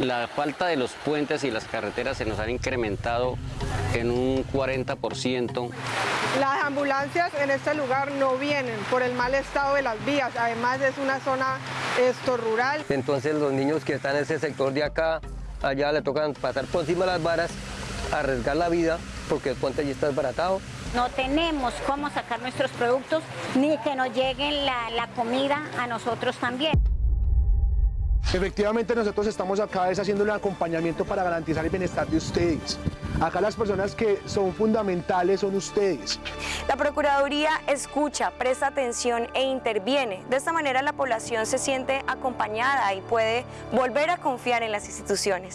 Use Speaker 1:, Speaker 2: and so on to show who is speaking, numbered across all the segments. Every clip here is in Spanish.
Speaker 1: La falta de los puentes y las carreteras se nos han incrementado en un 40%.
Speaker 2: Las ambulancias en este lugar no vienen por el mal estado de las vías, además es una zona esto, rural.
Speaker 3: Entonces los niños que están en ese sector de acá, allá le tocan pasar por encima de las varas, arriesgar la vida porque el puente allí está desbaratado.
Speaker 4: No tenemos cómo sacar nuestros productos ni que nos lleguen la, la comida a nosotros también.
Speaker 5: Efectivamente nosotros estamos acá es haciendo un acompañamiento para garantizar el bienestar de ustedes. Acá las personas que son fundamentales son ustedes.
Speaker 6: La Procuraduría escucha, presta atención e interviene. De esta manera la población se siente acompañada y puede volver a confiar en las instituciones.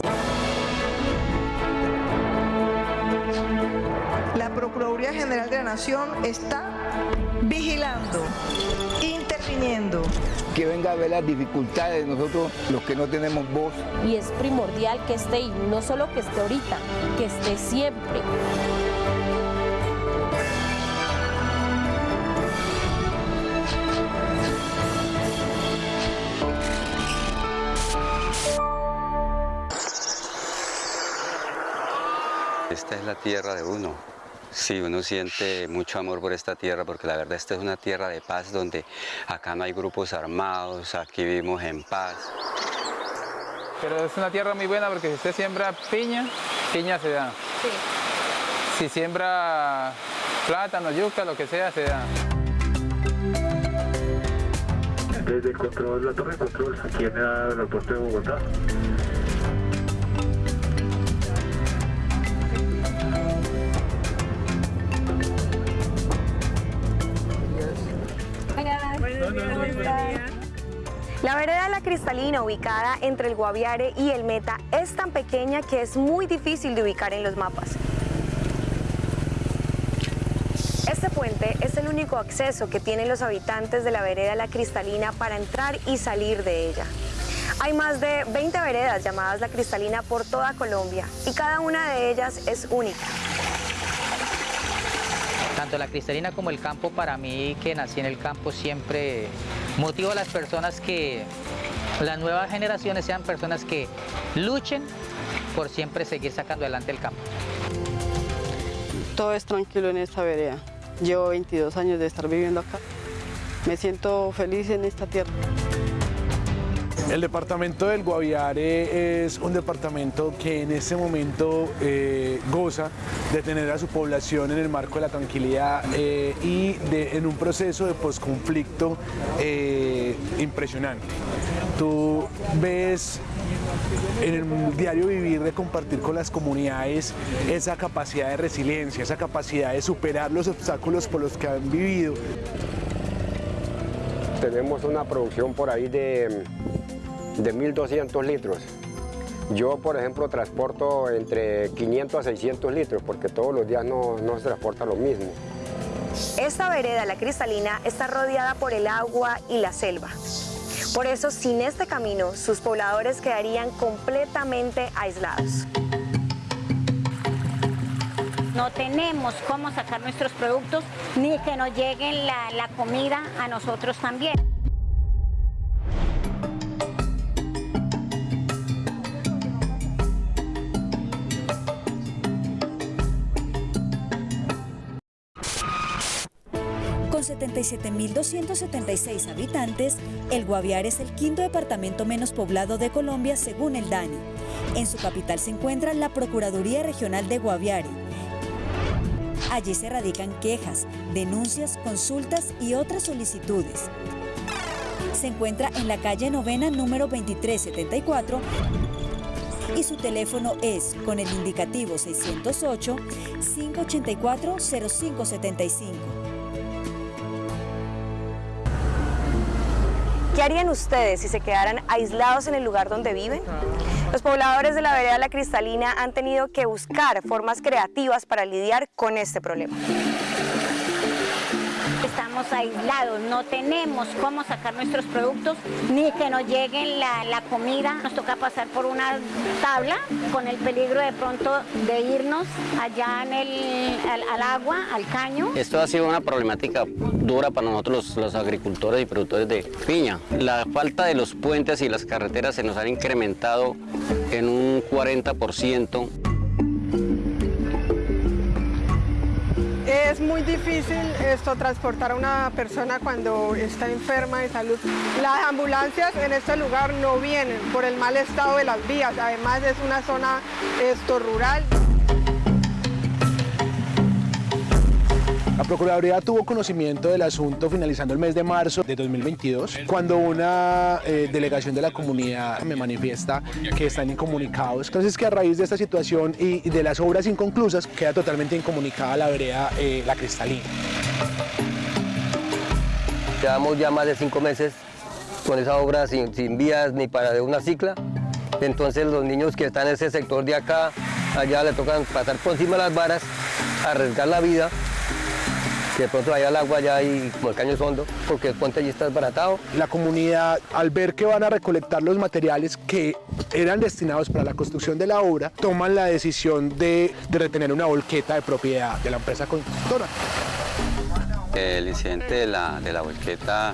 Speaker 7: La Procuraduría General de la Nación está vigilando,
Speaker 8: Que venga a ver las dificultades de nosotros, los que no tenemos voz.
Speaker 9: Y es primordial que esté, y no solo que esté ahorita, que esté siempre.
Speaker 1: Esta es la tierra de uno. Sí, uno siente mucho amor por esta tierra porque la verdad esta es una tierra de paz donde acá no hay grupos armados, aquí vivimos en paz.
Speaker 10: Pero es una tierra muy buena porque si usted siembra piña, piña se da. Si siembra plátano, yuca, lo que sea, se da.
Speaker 11: Desde el control, la torre de control, aquí en el aeropuerto de Bogotá.
Speaker 6: La vereda La Cristalina, ubicada entre el Guaviare y el Meta, es tan pequeña que es muy difícil de ubicar en los mapas. Este puente es el único acceso que tienen los habitantes de la vereda La Cristalina para entrar y salir de ella. Hay más de 20 veredas llamadas La Cristalina por toda Colombia y cada una de ellas es única.
Speaker 12: Tanto la cristalina como el campo, para mí que nací en el campo, siempre motivo a las personas que las nuevas generaciones sean personas que luchen por siempre seguir sacando adelante el campo.
Speaker 13: Todo es tranquilo en esta vereda. Llevo 22 años de estar viviendo acá. Me siento feliz en esta tierra.
Speaker 5: El departamento del Guaviare es un departamento que en este momento eh, goza de tener a su población en el marco de la tranquilidad eh, y en un proceso de posconflicto eh, impresionante. Tú ves en el diario vivir de compartir con las comunidades esa capacidad de resiliencia, esa capacidad de superar los obstáculos por los que han vivido.
Speaker 14: Tenemos una producción por ahí de de 1.200 litros. Yo, por ejemplo, transporto entre 500 a 600 litros porque todos los días no, no se transporta lo mismo.
Speaker 6: Esta vereda, la cristalina, está rodeada por el agua y la selva. Por eso, sin este camino, sus pobladores quedarían completamente aislados.
Speaker 4: No tenemos cómo sacar nuestros productos ni que nos lleguen la, la comida a nosotros también.
Speaker 15: 77.276 habitantes, el Guaviare es el quinto departamento menos poblado de Colombia según el DANI. En su capital se encuentra la Procuraduría Regional de Guaviare. Allí se radican quejas, denuncias, consultas y otras solicitudes. Se encuentra en la calle novena número 2374 y su teléfono es con el indicativo 608-584-0575.
Speaker 6: ¿Qué harían ustedes si se quedaran aislados en el lugar donde viven? Los pobladores de la vereda La Cristalina han tenido que buscar formas creativas para lidiar con este problema.
Speaker 4: Aislados, no tenemos cómo sacar nuestros productos ni que nos lleguen la, comida. Nos toca pasar por una tabla con el peligro de pronto de irnos allá al agua, al caño.
Speaker 16: Esto ha sido una problemática dura para nosotros los, los, agricultores y productores de piña. La falta de los puentes y las carreteras se nos han incrementado en un 40%.
Speaker 2: Es muy difícil esto transportar a una persona cuando está enferma de salud. Las ambulancias en este lugar no vienen por el mal estado de las vías, además es una zona esto rural.
Speaker 5: La Procuraduría tuvo conocimiento del asunto finalizando el mes de marzo de 2022, cuando una eh, delegación de la comunidad me manifiesta que están incomunicados. Entonces que a raíz de esta situación y, de las obras inconclusas queda totalmente incomunicada la vereda eh, La Cristalina.
Speaker 3: Llevamos ya más de cinco meses con esa obra sin, sin vías ni para de una cicla. Entonces los niños que están en ese sector de acá, allá le tocan pasar por encima de las varas, arriesgar la vida que de pronto vaya al agua ya y como el caño es hondo, porque el puente allí está desbaratado.
Speaker 5: La comunidad, al ver que van a recolectar los materiales que eran destinados para la construcción de la obra, toman la decisión de, de retener una volqueta de propiedad de la empresa constructora.
Speaker 1: El incidente de la, de la volqueta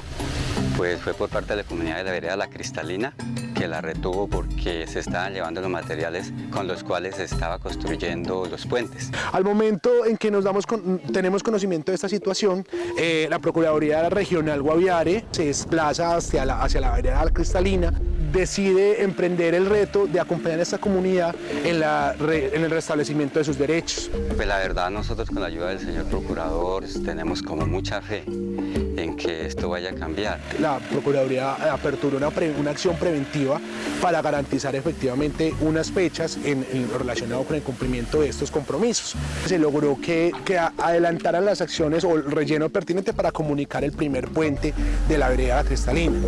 Speaker 1: pues, fue por parte de la comunidad de la vereda La Cristalina, que la retuvo porque se estaban llevando los materiales con los cuales se estaba construyendo los puentes.
Speaker 5: Al momento en que nos damos con, tenemos conocimiento de esta situación, eh, la Procuraduría Regional Guaviare se desplaza hacia la, hacia la vereda La Cristalina, decide emprender el reto de acompañar a esta comunidad en, la, en el restablecimiento de sus derechos.
Speaker 1: Pues la verdad nosotros con la ayuda del señor Procurador tenemos como mucha fe en que esto vaya a cambiar.
Speaker 5: La Procuraduría aperturó una, una acción preventiva para garantizar efectivamente unas fechas en relacionado con el cumplimiento de estos compromisos. Se logró que, que adelantaran las acciones o el relleno pertinente para comunicar el primer puente de la vereda cristalina.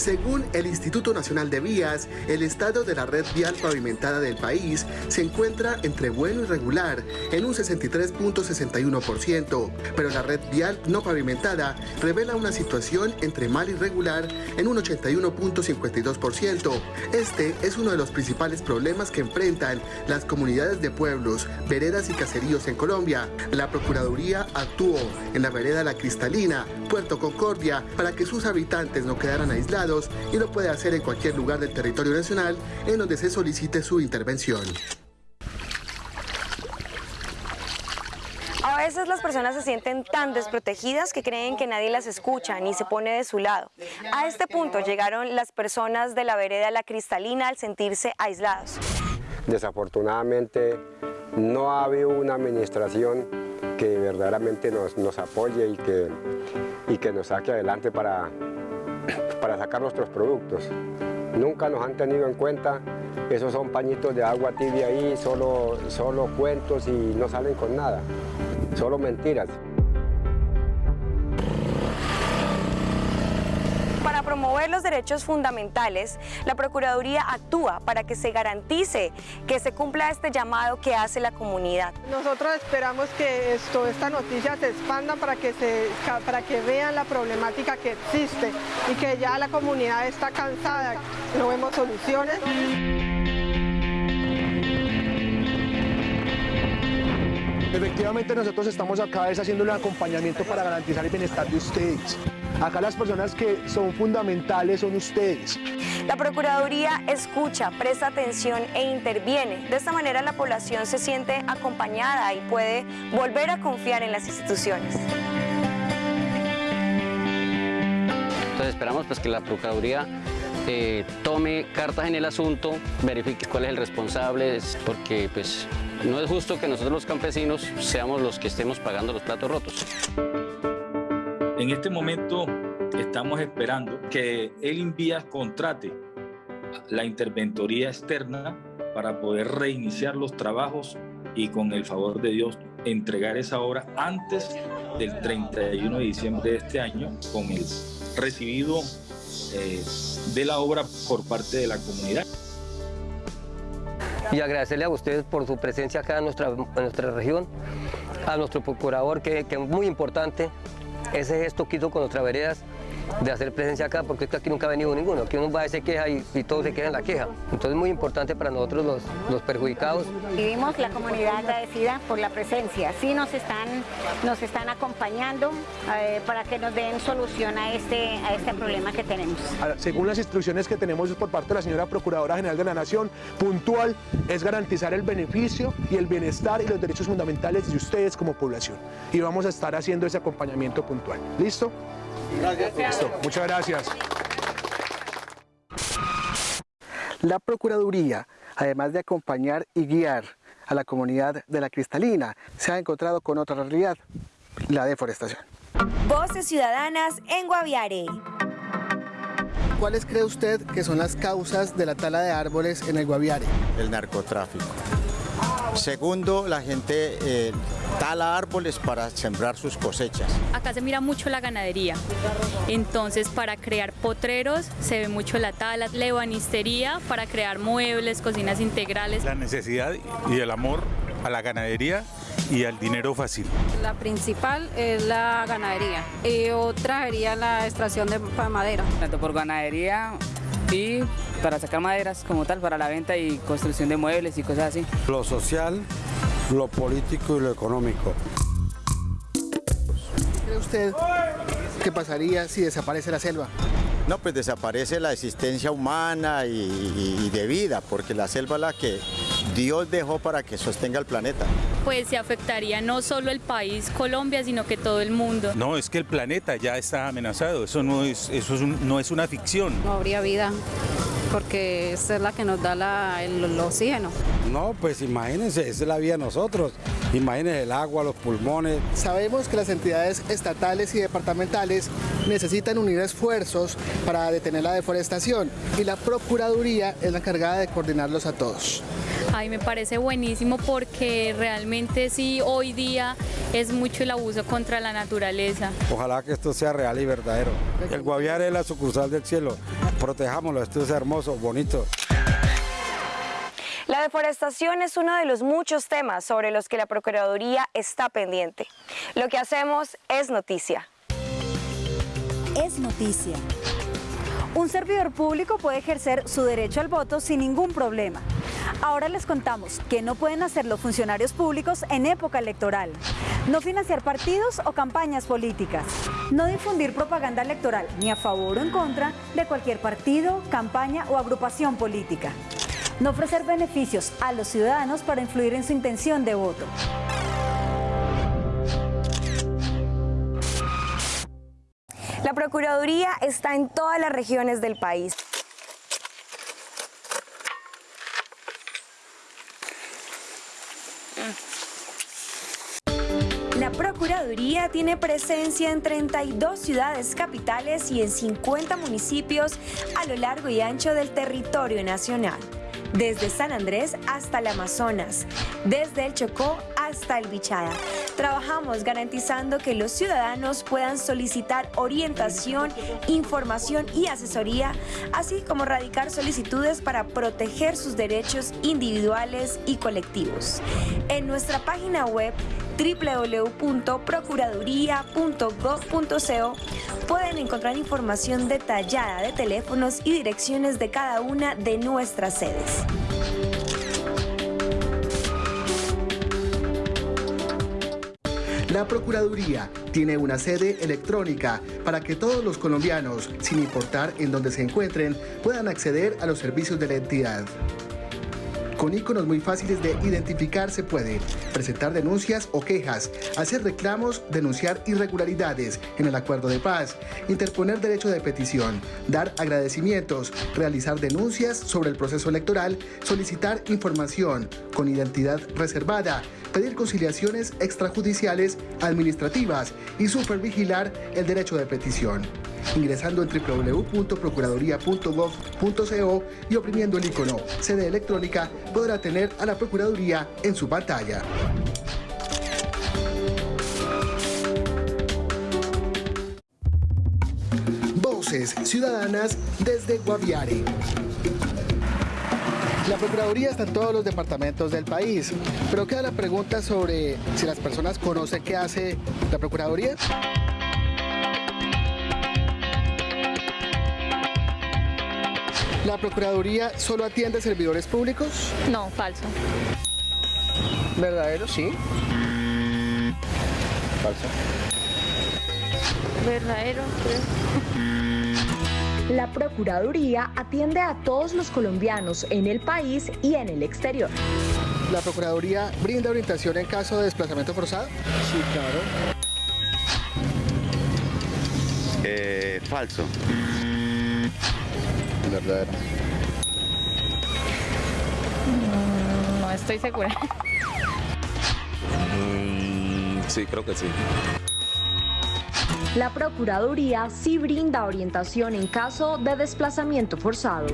Speaker 17: Según el Instituto Nacional de Vías, el estado de la red vial pavimentada del país se encuentra entre bueno y regular en un 63.61%, pero la red vial no pavimentada revela una situación entre mal y regular en un 81.52%. Este es uno de los principales problemas que enfrentan las comunidades de pueblos, veredas y caseríos en Colombia. La Procuraduría actuó en la vereda La Cristalina, Puerto Concordia, para que sus habitantes no quedaran aislados y lo puede hacer en cualquier lugar del territorio nacional en donde se solicite su intervención.
Speaker 6: A veces las personas se sienten tan desprotegidas que creen que nadie las escucha ni se pone de su lado. A este punto llegaron las personas de la vereda La Cristalina al sentirse aislados.
Speaker 14: Desafortunadamente no ha habido una administración que verdaderamente nos, nos apoye y que, y que nos saque adelante para, para sacar nuestros productos. Nunca nos han tenido en cuenta, esos son pañitos de agua tibia ahí, solo, solo cuentos y no salen con nada, solo mentiras.
Speaker 6: Promover los derechos fundamentales, la Procuraduría actúa para que se garantice que se cumpla este llamado que hace la comunidad.
Speaker 2: Nosotros esperamos que esto, esta noticia se expanda para que, se, para que vean la problemática que existe y que ya la comunidad está cansada, no vemos soluciones.
Speaker 5: Efectivamente nosotros estamos acá haciendo un acompañamiento para garantizar el bienestar de ustedes. Acá las personas que son fundamentales son ustedes.
Speaker 6: La Procuraduría escucha, presta atención e interviene. De esta manera la población se siente acompañada y puede volver a confiar en las instituciones.
Speaker 16: Entonces esperamos pues, que la Procuraduría eh, tome cartas en el asunto, verifique cuál es el responsable, porque pues, no es justo que nosotros los campesinos seamos los que estemos pagando los platos rotos.
Speaker 18: En este momento estamos esperando que el Invías contrate la interventoría externa para poder reiniciar los trabajos y con el favor de Dios entregar esa obra antes del 31 de diciembre de este año con el recibido eh, de la obra por parte de la comunidad.
Speaker 3: Y agradecerle a ustedes por su presencia acá en nuestra, en nuestra región a nuestro procurador, que, es muy importante, ese gesto que hizo con nuestras veredas, de hacer presencia acá, porque que aquí nunca ha venido ninguno, aquí uno va a se queja y, y todos se quejan en la queja. Entonces es muy importante para nosotros los, los perjudicados.
Speaker 4: Vivimos la comunidad agradecida por la presencia, sí nos están, nos están acompañando eh, para que nos den solución a este, a este problema que tenemos.
Speaker 5: Según las instrucciones que tenemos por parte de la señora Procuradora General de la Nación, puntual es garantizar el beneficio y el bienestar y los derechos fundamentales de ustedes como población. Y vamos a estar haciendo ese acompañamiento puntual. ¿Listo?
Speaker 17: Gracias.
Speaker 5: Listo. Muchas gracias.
Speaker 17: La Procuraduría, además de acompañar y guiar a la comunidad de la Cristalina, se ha encontrado con otra realidad, la deforestación.
Speaker 6: Voces Ciudadanas en Guaviare.
Speaker 17: ¿Cuáles cree usted que son las causas de la tala de árboles en el Guaviare?
Speaker 19: El narcotráfico. Segundo, la gente eh, tala árboles para sembrar sus cosechas.
Speaker 20: Acá se mira mucho la ganadería, entonces para crear potreros se ve mucho la tala, la ebanistería para crear muebles, cocinas integrales.
Speaker 21: La necesidad y el amor a la ganadería y al dinero fácil.
Speaker 22: La principal es la ganadería y otra sería la extracción de madera.
Speaker 23: Tanto por ganadería y para sacar maderas como tal, para la venta y construcción de muebles y cosas así.
Speaker 24: Lo social, lo político y lo económico.
Speaker 17: ¿Cree usted qué pasaría si desaparece la selva?
Speaker 19: No, pues desaparece la existencia humana y, y, y de vida, porque la selva es la que Dios dejó para que sostenga el planeta.
Speaker 20: Pues se afectaría no solo el país Colombia, sino que todo el mundo.
Speaker 21: No, es que el planeta ya está amenazado, eso no es, eso es un, no es una ficción.
Speaker 22: No habría vida, porque esa es la que nos da la, el, el oxígeno.
Speaker 24: No, pues imagínense, esa es la vida de nosotros. Imagínense el agua, los pulmones.
Speaker 17: Sabemos que las entidades estatales y departamentales necesitan unir esfuerzos para detener la deforestación y la Procuraduría es la encargada de coordinarlos a todos.
Speaker 20: Ay, me parece buenísimo porque realmente sí, hoy día es mucho el abuso contra la naturaleza.
Speaker 24: Ojalá que esto sea real y verdadero. El Guaviare es la sucursal del cielo. Protejámoslo, esto es hermoso, bonito.
Speaker 6: La deforestación es uno de los muchos temas sobre los que la Procuraduría está pendiente. Lo que hacemos es noticia.
Speaker 15: Es noticia. Un servidor público puede ejercer su derecho al voto sin ningún problema. Ahora les contamos que no pueden hacer los funcionarios públicos en época electoral. No financiar partidos o campañas políticas. No difundir propaganda electoral ni a favor o en contra de cualquier partido, campaña o agrupación política. No ofrecer beneficios a los ciudadanos para influir en su intención de voto.
Speaker 6: Procuraduría está en todas las regiones del país. La Procuraduría tiene presencia en 32 ciudades capitales y en 50 municipios a lo largo y ancho del territorio nacional. Desde San Andrés hasta el Amazonas, desde el Chocó hasta el Bichada. Trabajamos garantizando que los ciudadanos puedan solicitar orientación, información y asesoría, así como radicar solicitudes para proteger sus derechos individuales y colectivos. En nuestra página web www.procuraduría.gov.co pueden encontrar información detallada de teléfonos y direcciones de cada una de nuestras sedes.
Speaker 17: La Procuraduría tiene una sede electrónica para que todos los colombianos, sin importar en dónde se encuentren, puedan acceder a los servicios de la entidad. Con iconos muy fáciles de identificar se puede presentar denuncias o quejas, hacer reclamos, denunciar irregularidades en el acuerdo de paz, interponer derecho de petición, dar agradecimientos, realizar denuncias sobre el proceso electoral, solicitar información con identidad reservada, pedir conciliaciones extrajudiciales administrativas y supervigilar el derecho de petición. Ingresando en www.procuraduría.gov.co y oprimiendo el icono sede electrónica podrá tener a la Procuraduría en su pantalla. Voces Ciudadanas desde Guaviare. La Procuraduría está en todos los departamentos del país, pero queda la pregunta sobre si las personas conocen qué hace la Procuraduría. ¿La Procuraduría solo atiende servidores públicos?
Speaker 20: No, falso.
Speaker 17: ¿Verdadero? Sí. Falso.
Speaker 20: Verdadero,
Speaker 6: La Procuraduría atiende a todos los colombianos en el país y en el exterior.
Speaker 17: ¿La Procuraduría brinda orientación en caso de desplazamiento forzado? Sí, claro.
Speaker 1: Eh, falso.
Speaker 17: Verdadero.
Speaker 20: Mm, No estoy segura.
Speaker 25: sí, creo que sí.
Speaker 6: La Procuraduría sí brinda orientación en caso de desplazamiento forzado.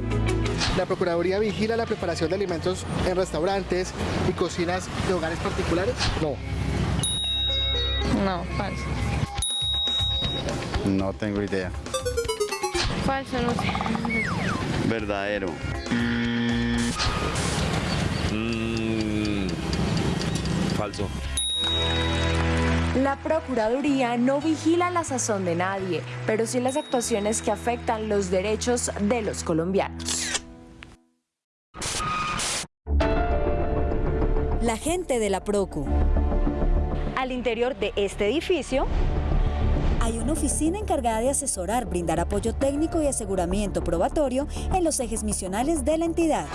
Speaker 17: ¿La Procuraduría vigila la preparación de alimentos en restaurantes y cocinas de hogares particulares? No.
Speaker 20: No, falso.
Speaker 19: No tengo idea.
Speaker 20: Falso, no sé.
Speaker 1: Verdadero.
Speaker 25: Mm, falso.
Speaker 6: La Procuraduría no vigila la sazón de nadie, pero sí las actuaciones que afectan los derechos de los colombianos.
Speaker 15: La gente de la Procu.
Speaker 6: Al interior de este edificio
Speaker 15: Hay una oficina encargada de asesorar, brindar apoyo técnico y aseguramiento probatorio en los ejes misionales de la entidad.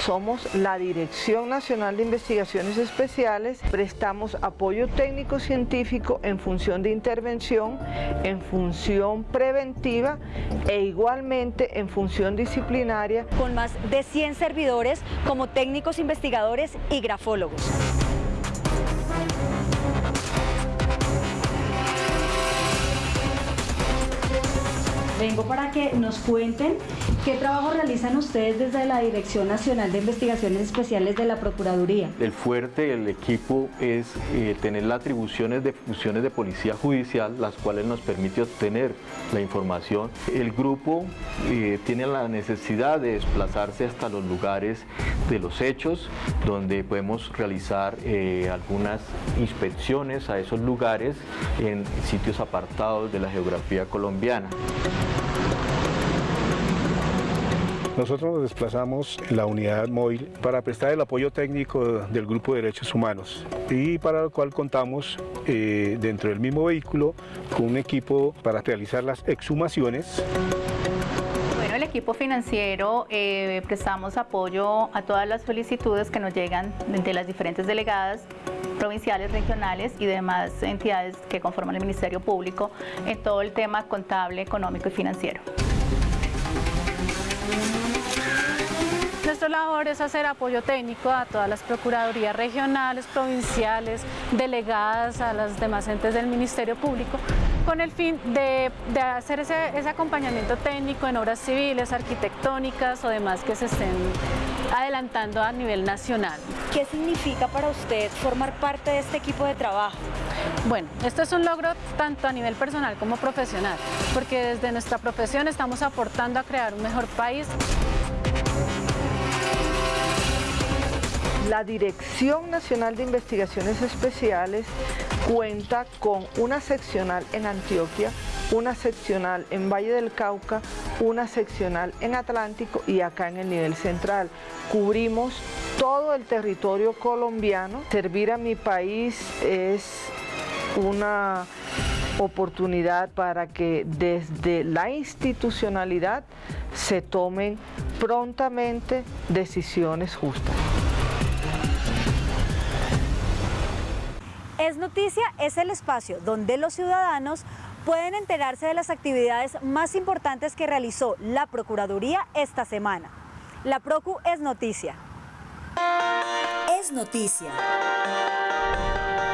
Speaker 2: Somos la Dirección Nacional de Investigaciones Especiales, prestamos apoyo técnico científico en función de intervención, en función preventiva e igualmente en función disciplinaria.
Speaker 6: con más de 100 servidores como técnicos investigadores y grafólogos.
Speaker 26: Vengo para que nos cuenten qué trabajo realizan ustedes desde la Dirección Nacional de Investigaciones Especiales de la Procuraduría.
Speaker 27: El fuerte del equipo es eh, tener las atribuciones de funciones de policía judicial, las cuales nos permite obtener la información. El grupo eh, tiene la necesidad de desplazarse hasta los lugares de los hechos, donde podemos realizar eh, algunas inspecciones a esos lugares en sitios apartados de la geografía colombiana.
Speaker 28: Nosotros nos desplazamos en la unidad móvil para prestar el apoyo técnico del Grupo de Derechos Humanos y para lo cual contamos eh, dentro del mismo vehículo con un equipo para realizar las exhumaciones.
Speaker 20: Bueno, el equipo financiero eh, prestamos apoyo a todas las solicitudes que nos llegan de las diferentes delegadas provinciales, regionales y demás entidades que conforman el Ministerio Público en todo el tema contable, económico y financiero. Nuestra labor es hacer apoyo técnico a todas las procuradurías regionales, provinciales, delegadas a las demás entes del Ministerio Público, con el fin de, de hacer ese, ese acompañamiento técnico en obras civiles, arquitectónicas o demás que se estén adelantando a nivel nacional.
Speaker 6: ¿Qué significa para usted formar parte de este equipo de trabajo?
Speaker 20: Bueno, esto es un logro tanto a nivel personal como profesional, porque desde nuestra profesión estamos aportando a crear un mejor país.
Speaker 2: La Dirección Nacional de Investigaciones Especiales cuenta con una seccional en Antioquia, una seccional en Valle del Cauca, una seccional en Atlántico y acá en el nivel central. Cubrimos todo el territorio colombiano. Servir a mi país es una oportunidad para que desde la institucionalidad se tomen prontamente decisiones justas.
Speaker 15: Es Noticia es el espacio donde los ciudadanos pueden enterarse de las actividades más importantes que realizó la Procuraduría esta semana. La Procu es noticia. Es noticia.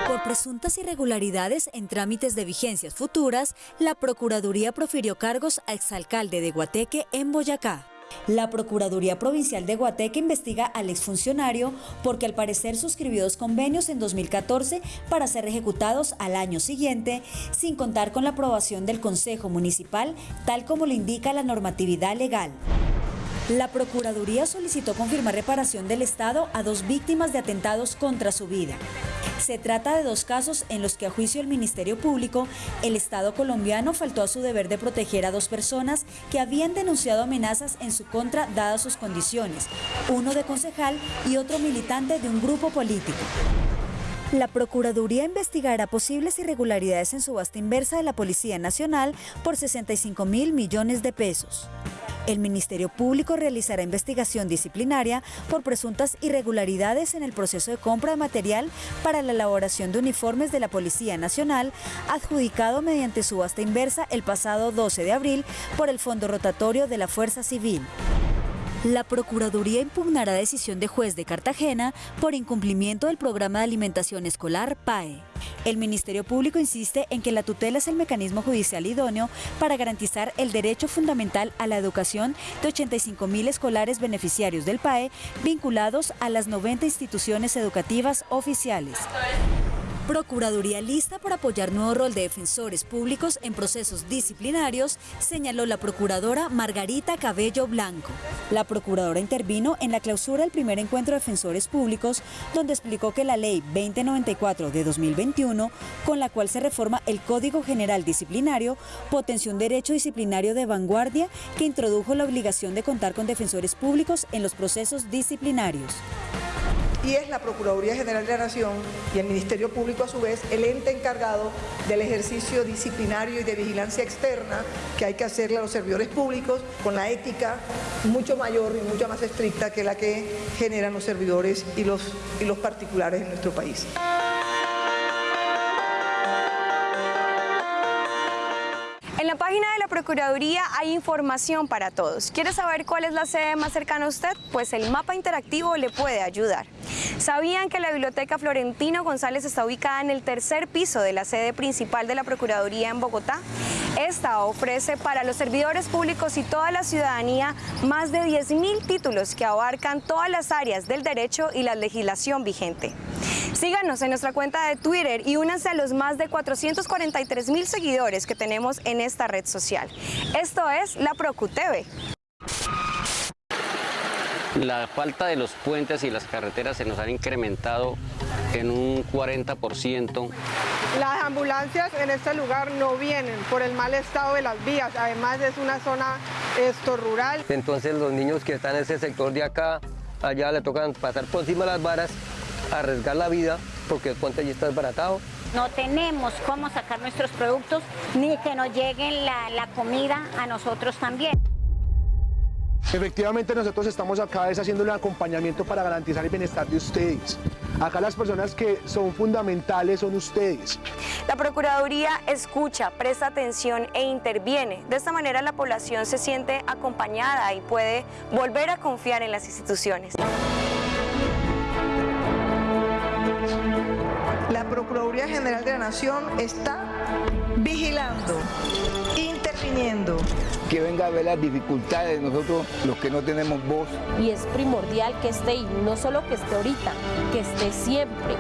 Speaker 15: Por presuntas irregularidades en trámites de vigencias futuras, la Procuraduría profirió cargos a exalcalde de Guateque en Boyacá. La Procuraduría Provincial de Guateque investiga al exfuncionario porque al parecer suscribió dos convenios en 2014 para ser ejecutados al año siguiente, sin contar con la aprobación del Consejo Municipal, tal como lo indica la normatividad legal. La Procuraduría solicitó confirmar reparación del Estado a dos víctimas de atentados contra su vida. Se trata de dos casos en los que a juicio del Ministerio Público, el Estado colombiano faltó a su deber de proteger a dos personas que habían denunciado amenazas en su contra dadas sus condiciones, uno de concejal y otro militante de un grupo político. La Procuraduría investigará posibles irregularidades en subasta inversa de la Policía Nacional por 65 mil millones de pesos. El Ministerio Público realizará investigación disciplinaria por presuntas irregularidades en el proceso de compra de material para la elaboración de uniformes de la Policía Nacional, adjudicado mediante subasta inversa el pasado 12 de abril por el Fondo Rotatorio de la Fuerza Civil. La Procuraduría impugnará decisión de juez de Cartagena por incumplimiento del programa de alimentación escolar PAE. El Ministerio Público insiste en que la tutela es el mecanismo judicial idóneo para garantizar el derecho fundamental a la educación de 85 mil escolares beneficiarios del PAE vinculados a las 90 instituciones educativas oficiales. Procuraduría lista para apoyar nuevo rol de defensores públicos en procesos disciplinarios, señaló la procuradora Margarita Cabello Blanco. La procuradora intervino en la clausura del primer encuentro de defensores públicos, donde explicó que la ley 2094 de 2021, con la cual se reforma el Código General Disciplinario, potenció un derecho disciplinario de vanguardia que introdujo la obligación de contar con defensores públicos en los procesos disciplinarios
Speaker 29: y es la Procuraduría General de la Nación y el Ministerio Público a su vez el ente encargado del ejercicio disciplinario y de vigilancia externa que hay que hacerle a los servidores públicos con la ética mucho mayor y mucho más estricta que la que generan los servidores y los, y los particulares en nuestro país.
Speaker 6: Procuraduría hay información para todos. ¿Quiere saber cuál es la sede más cercana a usted? Pues el mapa interactivo le puede ayudar. ¿Sabían que la Biblioteca Florentino González está ubicada en el tercer piso de la sede principal de la Procuraduría en Bogotá? Esta ofrece para los servidores públicos y toda la ciudadanía más de 10.000 títulos que abarcan todas las áreas del derecho y la legislación vigente. Síganos en nuestra cuenta de Twitter y únanse a los más de 443 mil seguidores que tenemos en esta red social. Esto es la ProcuTV.
Speaker 16: La falta de los puentes y las carreteras se nos han incrementado en un 40%.
Speaker 2: Las ambulancias en este lugar no vienen por el mal estado de las vías, además es una zona esto rural.
Speaker 3: Entonces los niños que están en ese sector de acá, allá le tocan pasar por encima de las varas arriesgar la vida porque el puente allí está desbaratado.
Speaker 4: No tenemos cómo sacar nuestros productos ni que nos lleguen la, la comida a nosotros también.
Speaker 5: Efectivamente nosotros estamos acá es haciendo el acompañamiento para garantizar el bienestar de ustedes. Acá las personas que son fundamentales son ustedes.
Speaker 6: La Procuraduría escucha, presta atención e interviene. De esta manera la población se siente acompañada y puede volver a confiar en las instituciones.
Speaker 29: Procuraduría General de la Nación está vigilando, interviniendo.
Speaker 30: Que venga a ver las dificultades de nosotros, los que no tenemos voz.
Speaker 31: Y es primordial que esté, y no solo que esté ahorita, que esté siempre.